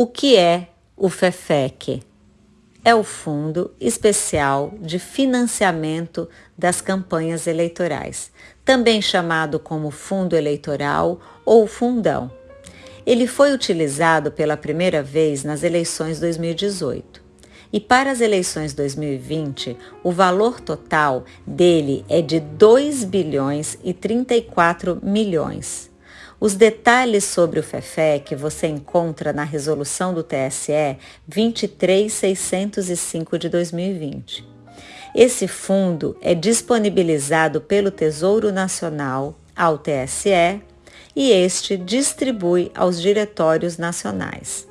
O que é o FEFEC? É o Fundo Especial de Financiamento das Campanhas Eleitorais, também chamado como Fundo Eleitoral ou Fundão. Ele foi utilizado pela primeira vez nas eleições 2018. E para as eleições 2020, o valor total dele é de 2 bilhões e 34 milhões. Os detalhes sobre o FEFEC você encontra na resolução do TSE 23605 de 2020. Esse fundo é disponibilizado pelo Tesouro Nacional ao TSE e este distribui aos diretórios nacionais.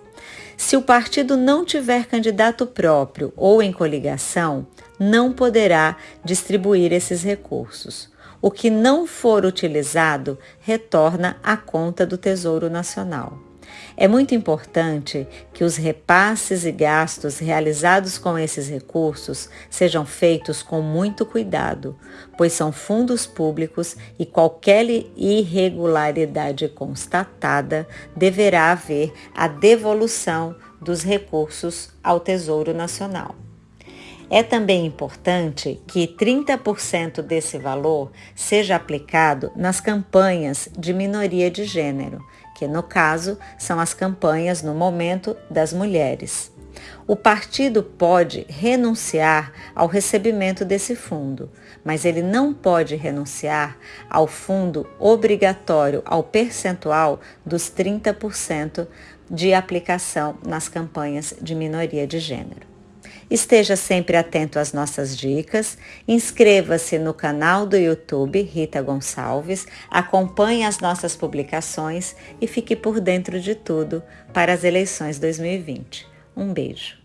Se o partido não tiver candidato próprio ou em coligação, não poderá distribuir esses recursos. O que não for utilizado retorna à conta do Tesouro Nacional. É muito importante que os repasses e gastos realizados com esses recursos sejam feitos com muito cuidado, pois são fundos públicos e qualquer irregularidade constatada deverá haver a devolução dos recursos ao Tesouro Nacional. É também importante que 30% desse valor seja aplicado nas campanhas de minoria de gênero, que no caso são as campanhas no momento das mulheres. O partido pode renunciar ao recebimento desse fundo, mas ele não pode renunciar ao fundo obrigatório ao percentual dos 30% de aplicação nas campanhas de minoria de gênero. Esteja sempre atento às nossas dicas, inscreva-se no canal do YouTube Rita Gonçalves, acompanhe as nossas publicações e fique por dentro de tudo para as eleições 2020. Um beijo.